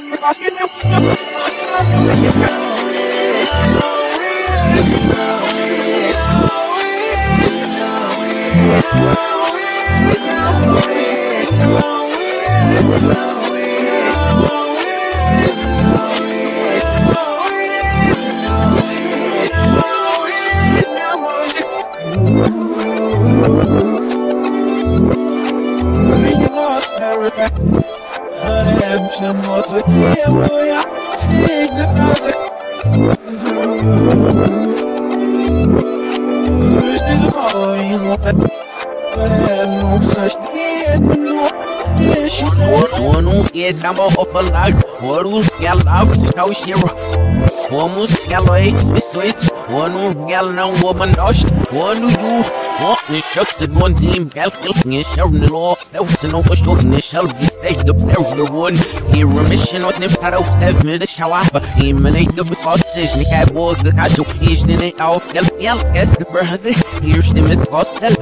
Redemption Onu edama ofalak, oru yalav sitaushiro. Omus yaloix miswitch, onu yal não woman dosh, onu you. Ni shucks it one team, calcul, ni sharon the law, stealth and over short, ni shall be staying up there the one. Here remission on them side of seven minutes, shower, emanate the responses, ni cat was the casual, each in it off, scale, yell, scarce the brazy, here's the miss hostel.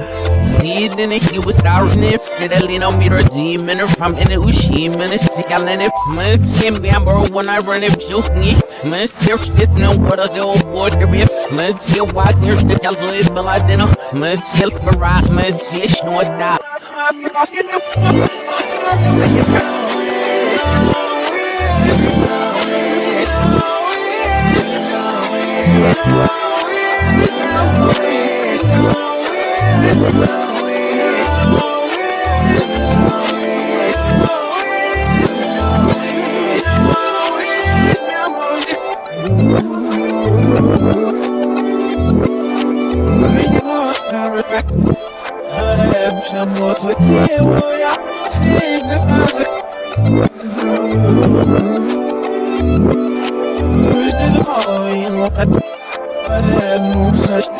See it in it, he was starring if, steadily no meter demon, from in the ushi, minutes, yell and if, smith, him, bambo, when I run it, joke me, miss, here, it's no what is the old boy, the riff, smith, here, walk, here's the calzoid, but I didn't, smith, here, barack, smith, here, no, that. Redemption was a tear, yeah. Hey, the thousand. Wish the following one. But I had no such thing, no.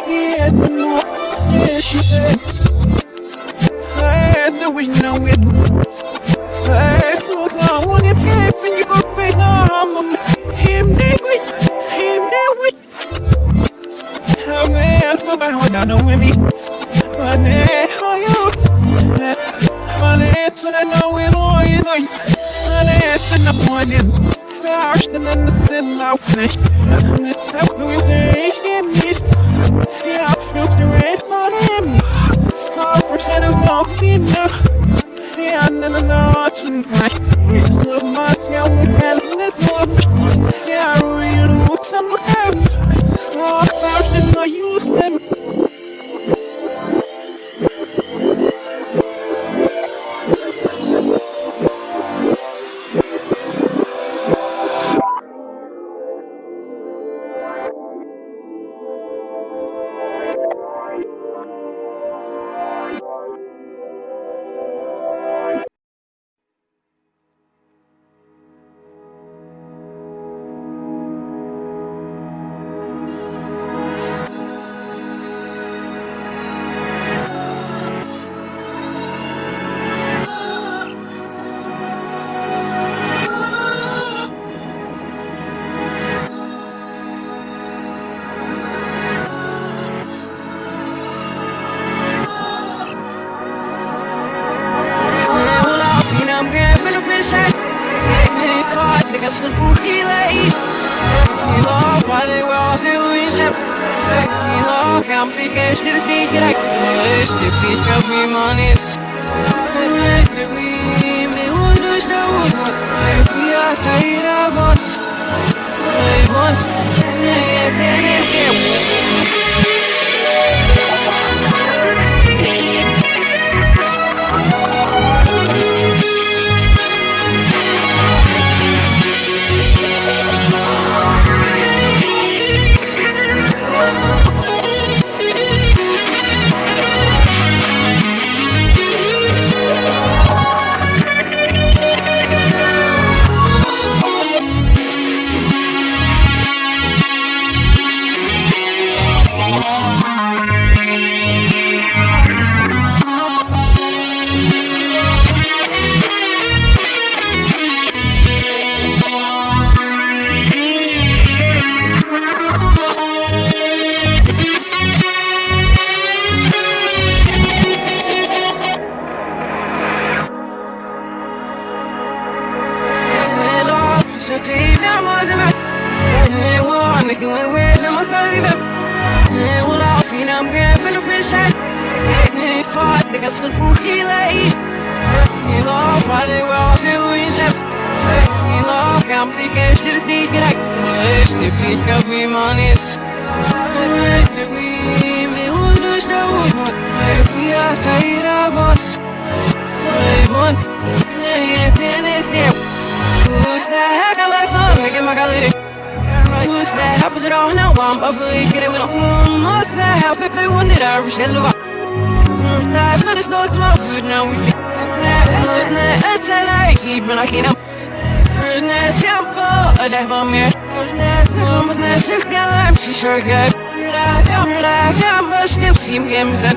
Yeah, no female. Yeah, and then we are tired about. Say one, yeah, finish there. Who's that heck? I like fun, I get my gallery. Who's that? Is it all now? I'm for it, get it with a home. What's that? Half if they wanted, I wish they love. That but it's not tomorrow, good now we feel. It's a light, even I can't. Rödne tempo, och det var mer Rödne som att när cykeln larm sig körgad Rödne gammal stim sim gemden Läs, hello, bäst,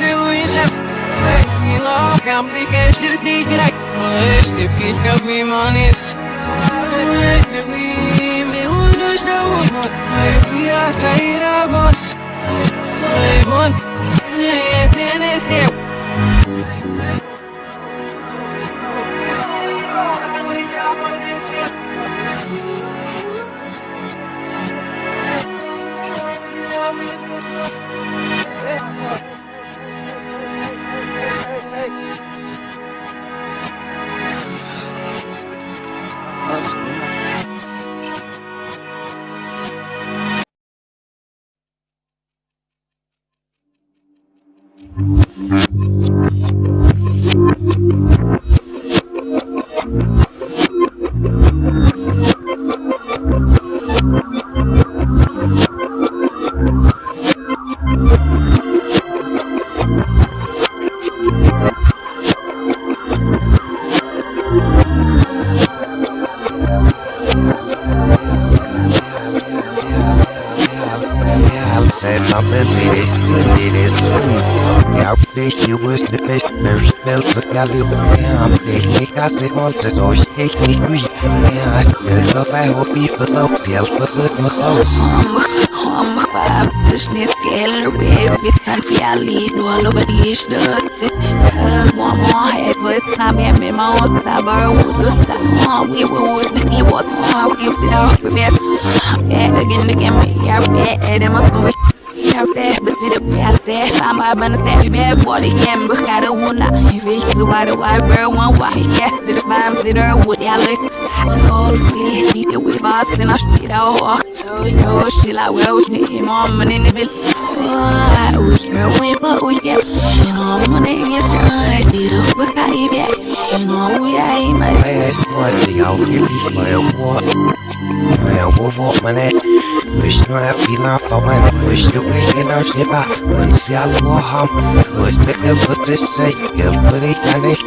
Doing shots. He love, I'm. Wish the fish got me money. Wish the we do show what nick I said once as always take me good. Yeah, I still love I hope people love self but good my phone. Om kvapsishni skeller baby san fiali dolo badish dutsi One more head for Sammy and me my old saber would do sta we would be what's more gives it up with it Yeah again again yeah yeah and my switch Jag ser fan bara men ser hur jag både igen beskärde hona I fick så var det var bör one why to the fam sit her would jag lick Skål fri sitter vi var sina skida och åk Så skilla well ni mom men in vill Oj, bro, we but we get You know, man, it gets right Did a book I get You know, we I my Last one the out here be my what? My what what my net. Wish no I the way in our slip out. Once y'all war ham. Was pick up for this say, girl for the can it.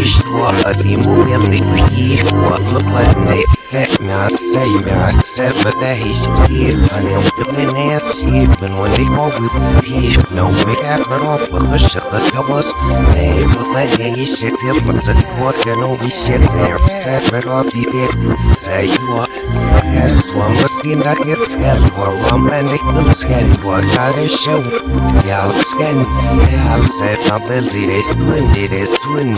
Ish what a team will we set me I say me I said but that he should give and I'm doing ass sleeping when they go with me. No make effort off because shit but that was Hey but when they shit till my support can all be shit there set but off be say what Yes, one was skin that gets hell for one man they could scan what got a show Yeah, scan Yeah, I said my belly they twin did it twin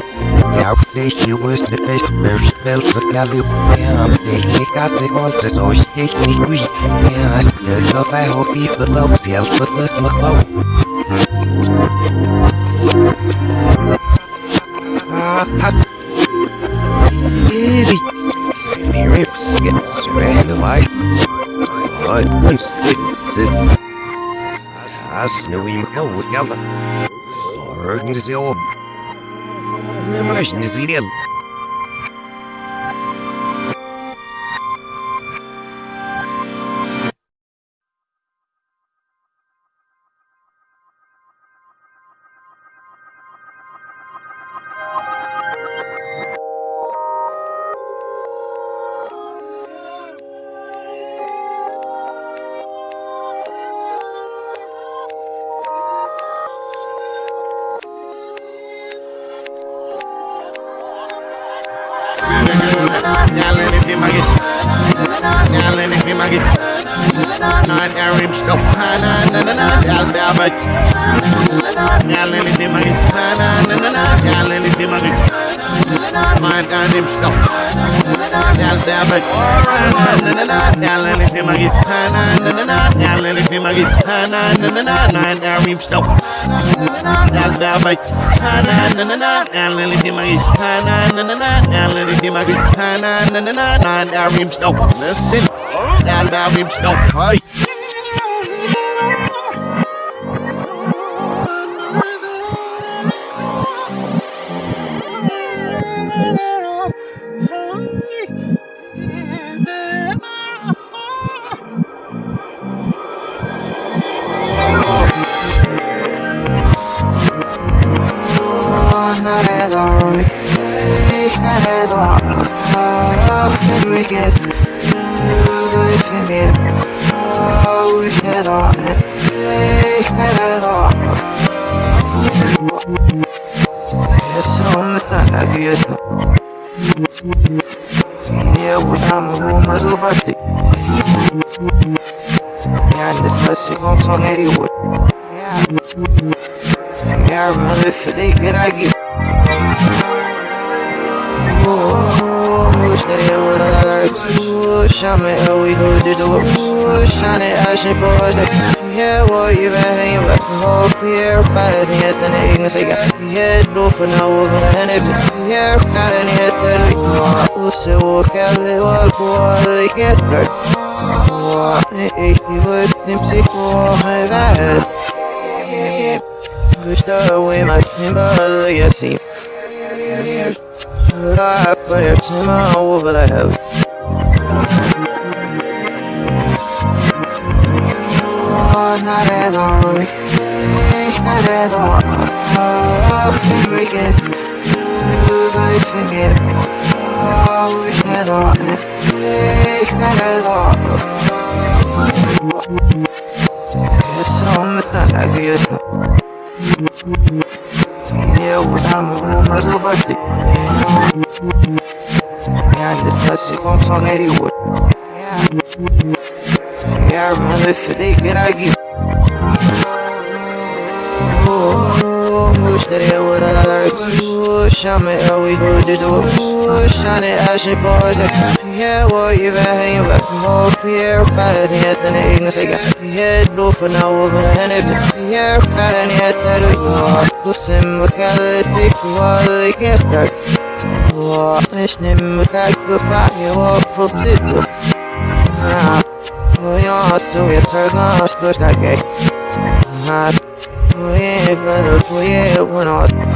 Yeah, they he was the best first spell for California They kick us the calls as always take me Yeah, still love I hope people love self let my phone Easy. Spirit skips ran away. I don't skip sit. I snow him go with yalla. Sorry, is your. Imagine is That's the abate. Na na na na na. Me maggie. Na na na na na. Now let me maggie. Na na na na na. Nine arim so. Listen. Now let me so. Hey. The whole fear. Better than yet, then they can say, Yeah, do for now, over the hand of the yeah, got any head that we will say, walk out, they walk, they can't start. Hey, he would, Dempsey, oh, my bad. Gusta way my symbol, you see. I put it to my over house. Oh, not at all. At all. Oh. Oh, we the thing, I I. Yeah, the touch is on song anyway. Yeah, I if they get I. Oh, shine me, how we go to it. Oh, shine it, I should boys. Yeah, well, you been hanging back from whole fear. Better than yet, then they can say, Yeah, do for now, the hand of it. Yeah, got any head that we are. Listen, what can I say? What they can't start. Oh, listening, what I could find you off of it. Ah. Voy sarga spöska gay Hat Voye velo voye wanot Hindi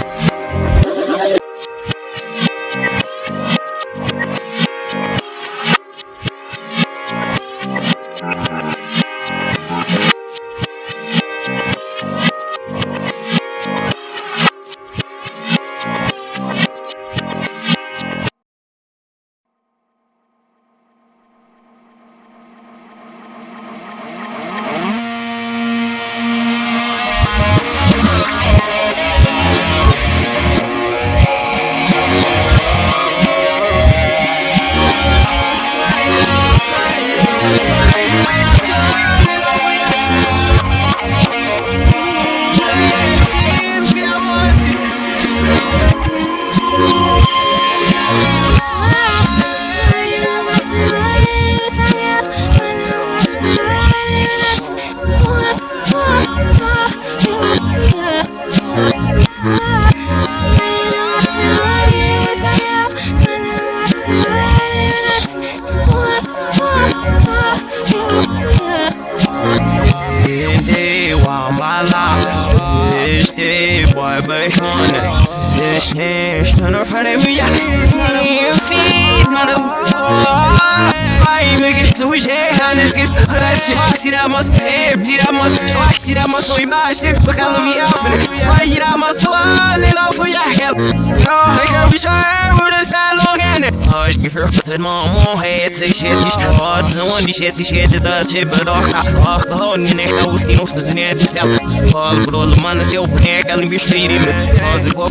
onde xesses Xete da Doca, orca, honne Nekta, os que não se desenham de stel Fala, brolo, mano, se eu vou Ela me vestir Faz igual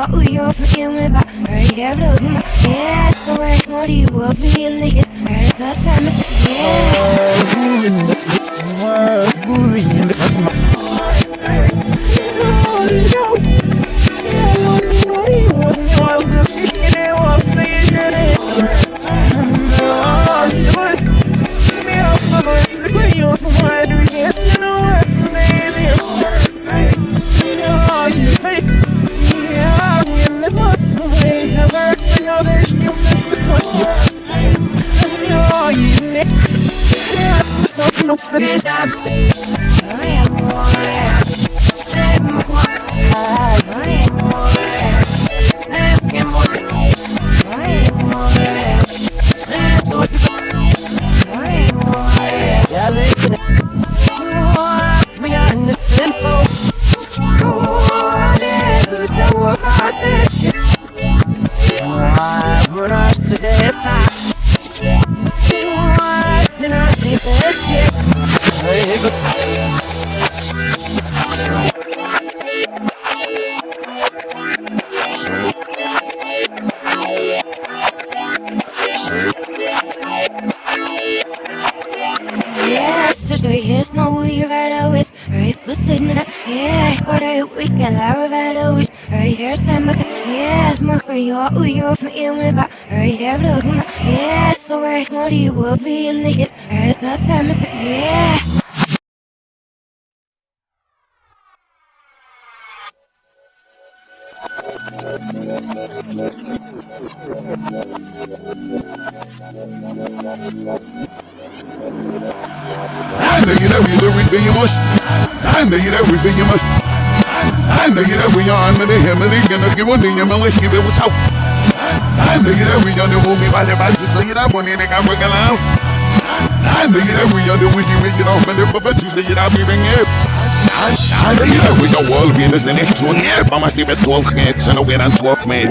my yo yo forgive about right here look my yeah so I know you will be in the right last time yeah Yesterday I know you know you everything you must. I know you everything you must. I know you on me, him, and he gonna give one and let's give it what's out. I know you every on the movie by the bad to tell you that one, and I got working out. I know you every on the wiki, we get off, and the puppet, you say it, I'll be. I know you every on wall, Venus, the next one, yeah, but my Steve at 12 hits, and a win on 12 man.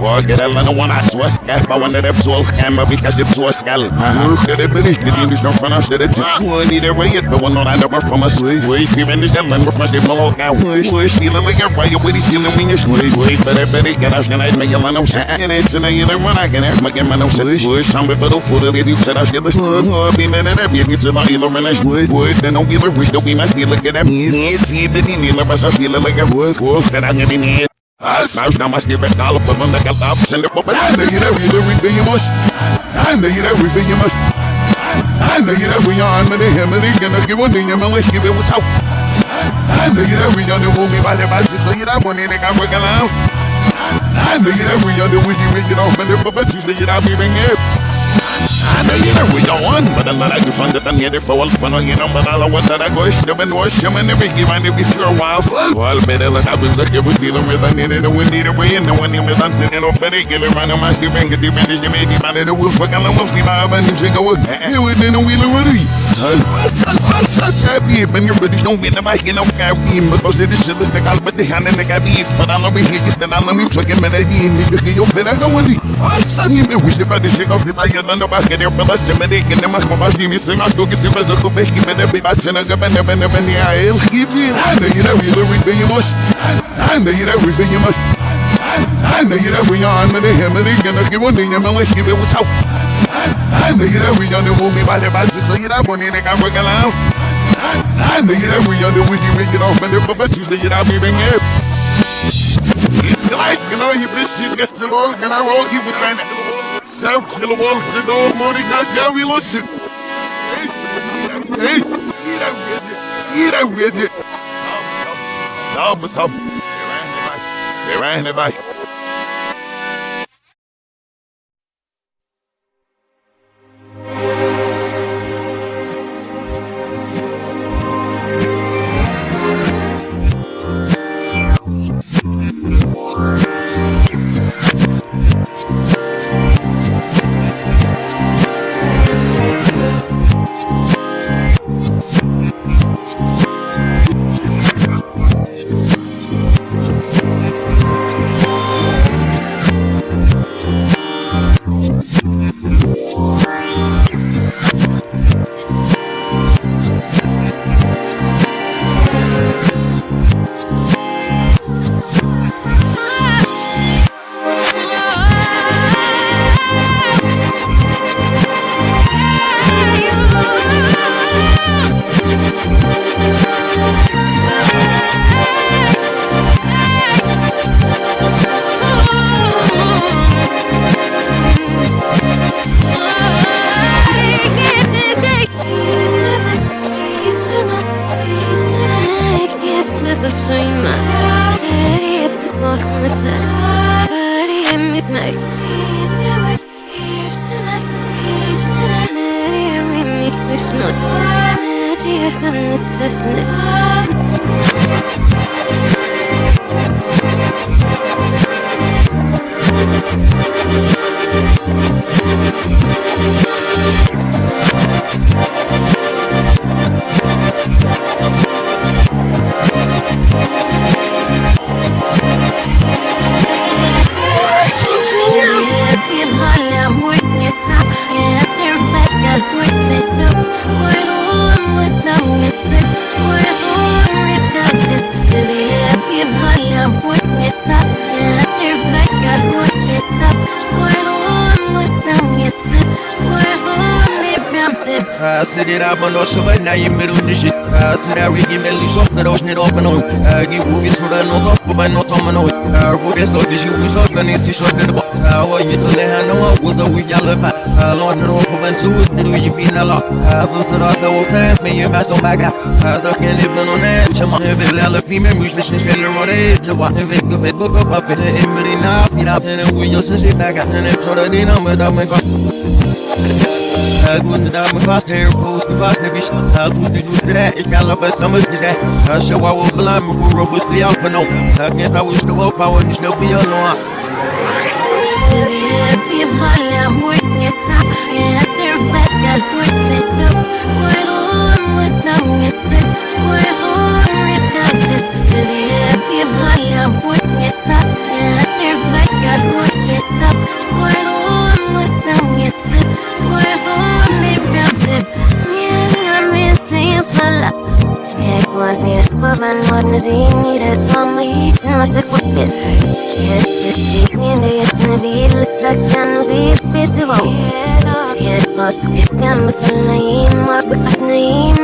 Walk it, and I want to trust, gas, but one of them 12 hammer, because the 12 gal. Uh-huh. The British, the English, no front of the one, either way, it, but one on another from us. Wait, even the man, we're from the blow, now, wait, wait, stealing like a fire, with his stealing when you're wait, wait, but I it, get us, and I make a man of and it's in a year, when I can have my man of push, push, I'm with the foot of it, you said I should listen, oh, be man, and every, it's a lot, run as wood, wood, then don't be the wish, don't be my stealer, get that, yes, the Nila, but I feel like a wood, wood, that I'm getting here. I smash down my skip and all them like a love send it but I know you every everything you must I know you everything you must I know you every on me him and he gonna give one thing and let's give it what's out I know you every on the movie by the bad to you that one got working out I know you every on the wiki we get off and the puppets you say it I'll be know you every one but I'm a good fun that I'm here for all fun you know but I want that I go and wash him and every give and every sure while well better let I was like it was dealing with I needed a wind either way and no one even done sitting off oh, but they get around on my steel ring get the finish you made the man in the wolf the wolf and go here within a buddies don't win the bike, you know, carry because they just shit the gal, but they hand in the cabby. For I know we hear you to get your pen. I go with you. You may wish about the shake off the fire, none of us get their fellas, and they can them come back, give me some, I'll go get some as a coffee, keep it every batch, and I go and never, never, near I'll give you. I know you know you everything you must. I know you know everything you must. I know you know we on me, him, and they gonna give one thing, and let's give it what's you know we on the movie by the batch, so you know when they got working out. I you know we on the wiki, we get off, and the puppets, you say it, I'll be. It's like, you know, you bitch, you get to all, and I roll you with my Shout to the wall, to the morning, that's how we listen. Hey, get out with it, get out with it. Salve, salve. Será, vai. like ben no toman oy Vu des do dis yugi şok da nisi şok da bo Wa yi to le han no was da wi yalla fa Lord no ro for ben tu do you feel na la Bu sıra sa o time me you must go back Sa kan live on that chama Ve la fi me muş beşin feller mo de Çava ve ve bu bu bu fe emri na fira Ne wi yo se se back Ne çora dina me da me kos Guten Damen, was der Fuß, du warst der Wicht. Als Fuß, du tust that, ich kann auf was Summers to that. I show I will blind before robust the alpha no. I guess I wish the world power and still be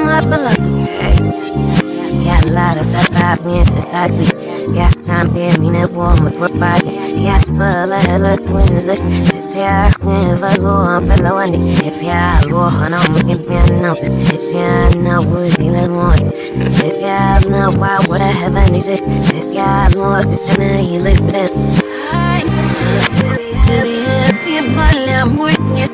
mar balasu Kalla da sa papnyen sa takli Gas tampe mine goma kwa pake Gas fala hela kwinza Sisi ya kwinza loha mpela wani If ya loha na mkin pia nausi If ya na wudi le mwasi Sit ya na wa wada heaven is it Sit ya loha kristana hile bret Happy volume with you Yeah,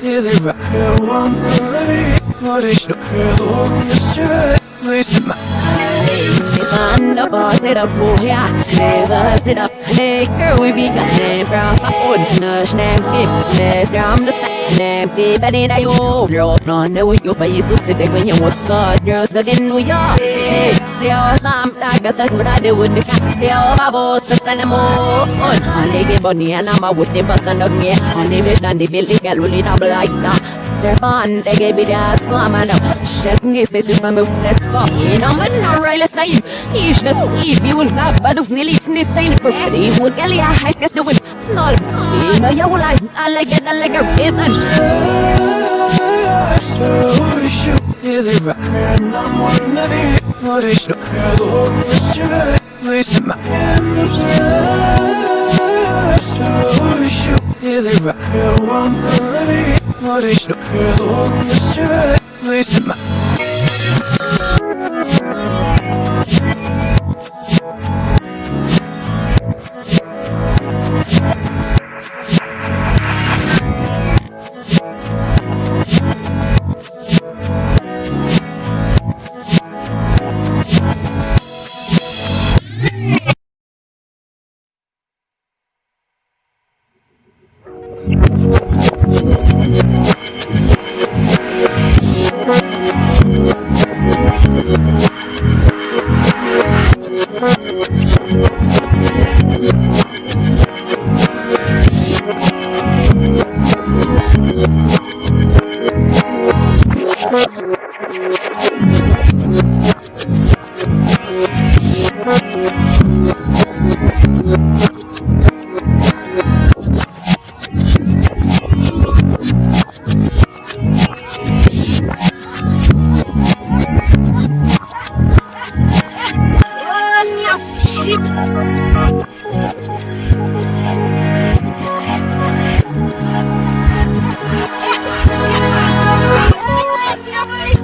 one to be ordered. On up, all sit up, so yeah, never sit up. Hey, here we be got names from und snörs nämke, näs dram the nämke, but in I go, drop on the way you pay so sit when you want so, girls again we are. Hey, see how said what I do with the cat, see how my boss the cinema. On, on they get bunny and I'm a with the bus and me, on the bed and the building get really double like that. Serpent, they gave me the ass, come on now. Shit, give face from successful. You know, but no right, let's say, he's the sleep, you will have, but it's nearly finished saying, but he would get a high, guess the wind. Snarl, steam, I will like, I like it, I like a rhythm. Deliver And I'm wondering what is the hell With my hand obsessed Wish you. deliver I'm wondering what is the hell With my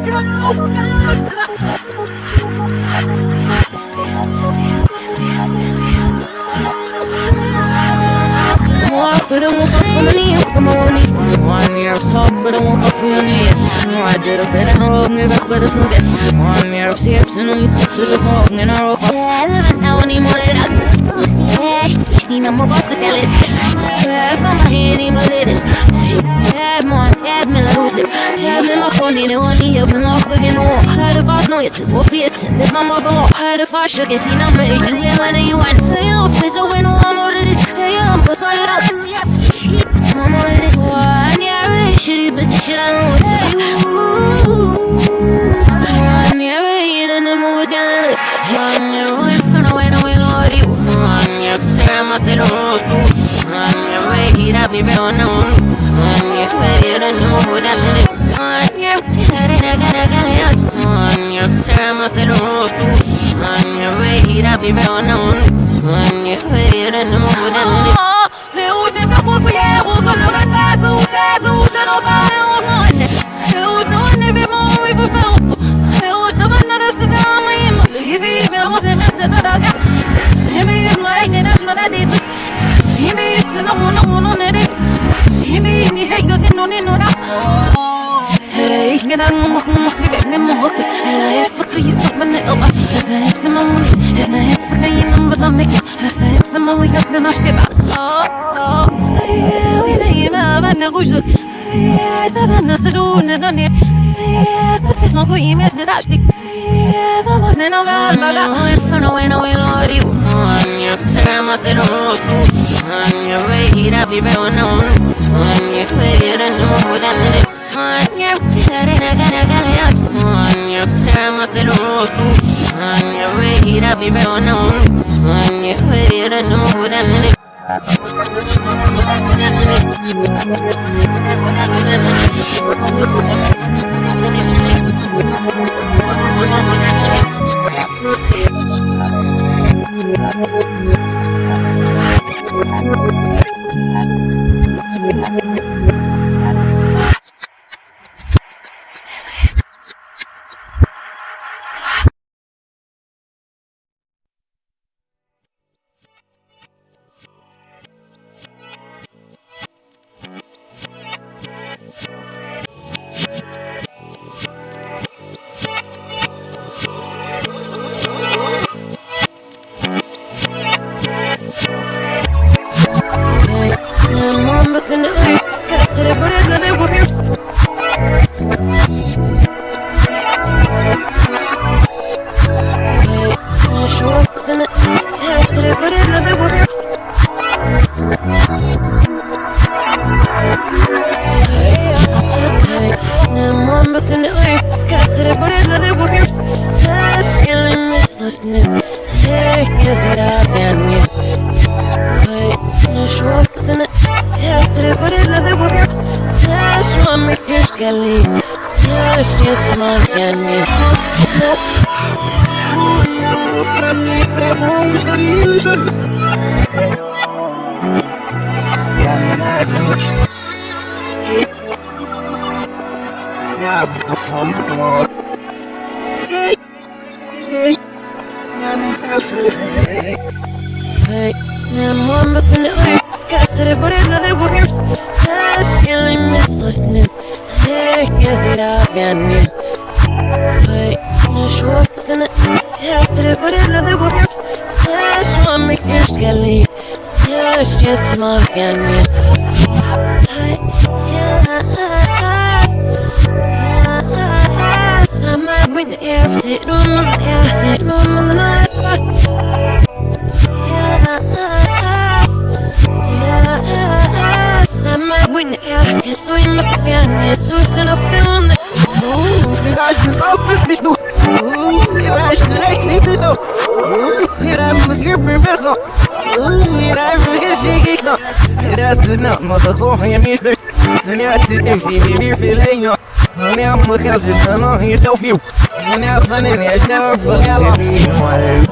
But I woke up from the knee in the morning. One year of I knee. I a of to the morgue, and I woke up. I live now anymore that I. Stina, my boss to tell it. Have on phone, and one knee up and off again. Oh, had the boss know it's a wolf, it's in the mama go. Had the far shook, me, I'm to win when you want. Hey, I'm face, I win, I'm over this. Hey, I'm put it up. Shit, I'm on this one. Yeah, really shitty, but the shit I know. Ooh, I'm in the movie, can live. I'm yeah, really from the no you. I'm I said, oh, I'm no. I'm in the that live. Oh, be real, no. I'm get out of my mouth, get me more. And I have fuck you, stop my little. That's a hips in my money. It's not hips again, I'm but I'm making. That's a hips in my way, that's the nash tip. Oh, oh, yeah, we need my man, I go shoot. Yeah, the man, that's the door, and the done it. Yeah, but there's no good email, the dash. Yeah, the man, then I'm out, my God. If I know, I know, I know, you. You're time, I Stash yes, my hand, yeah. I might the air, sit on the air, sit on the night. I win the air, can swim at the pen, it's so stand up on the Ligage me sau perfect nu Ligage direct simpel nu Era musier professor Era ruga chique nu Era sinna ma ta so ya mister Sinna sit MC mi bir filenho Sinna mo calci no he still feel Sinna funny ya snap bagala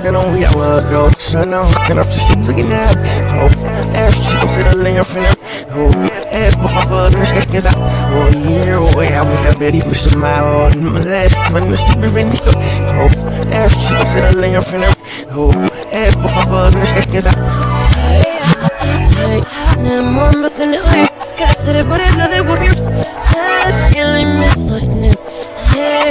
Eu não ia go Sinna kana fishim zaginab Of Ash chicam sina linha fina Oh Ash por favor não esquece que dá Oh yeah Oh yeah we have Betty push the mile on my last one Mr. Berendico Oh Ash chicam sina linha fina Oh Ash por favor não esquece que dá Hey, now mom bust in the ice, gotta sit up, but I got it, whoops. Hey, feeling me so snip. Hey, yes, it up, and yeah. Hey, no sure bust in the ice, gotta sit up,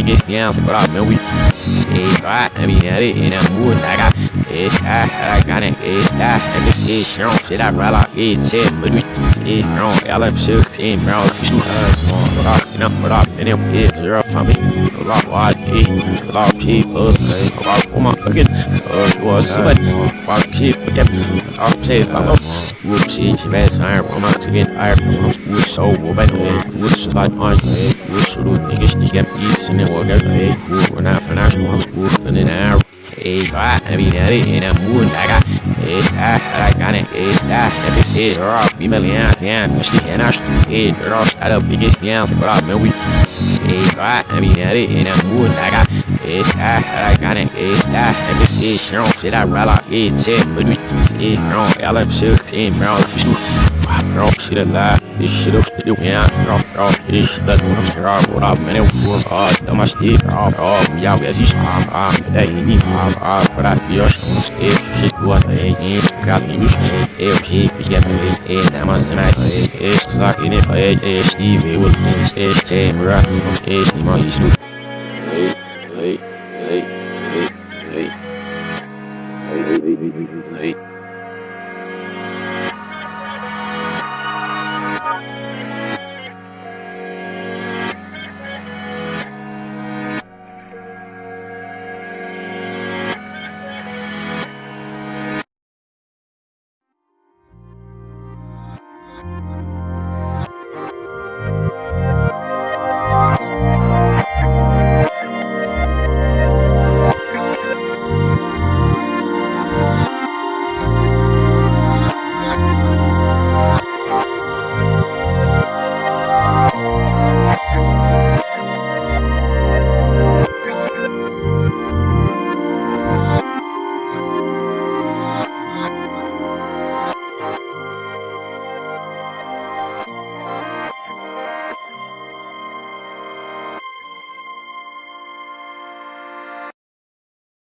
niggas down but I mean we it's right I mean that it in that mood I got. It's that I got it it's that and this is wrong shit I roll out it's it but we it's wrong y'all up shook in brown shoot us. On but I can up but I and it is zero for me a lot why it a lot people a lot oh my fucking uh you are somebody fuck people yeah I'm safe I'm up whoops it's your best iron I'm out to get iron whoops show But hey, what's like on hey, what's the niggas niggas get peace in the organ Hey, we're not for now, we're in an hour Hey, ah, I mean, I didn't have mood, I got Hey, ah, I got it, hey, that, let me see it, raw, be my land, damn, I should hand out, hey, raw, I don't biggest damn, but I mean, we Hey, ah, I mean, I didn't have mood, I got it's high, I got it, it's high, and this is strong, shit, I roll it's it, but we, it's wrong, I love 16, bro, Girl, shit alive. This shit up, still went out. Girl, this shit that went up, girl. What up, man? It was hard. That my stick, girl. Girl, we out, yes, it's hard, hard. That ain't me, hard, hard. But I feel some stick. Shit, what I ain't. Got me, you shit. Ew, shit, we get me, eh. That must be nice, eh. It's sucking it, eh. Steve, it was me, eh. Same, right? Eh, Steve, my, he's new.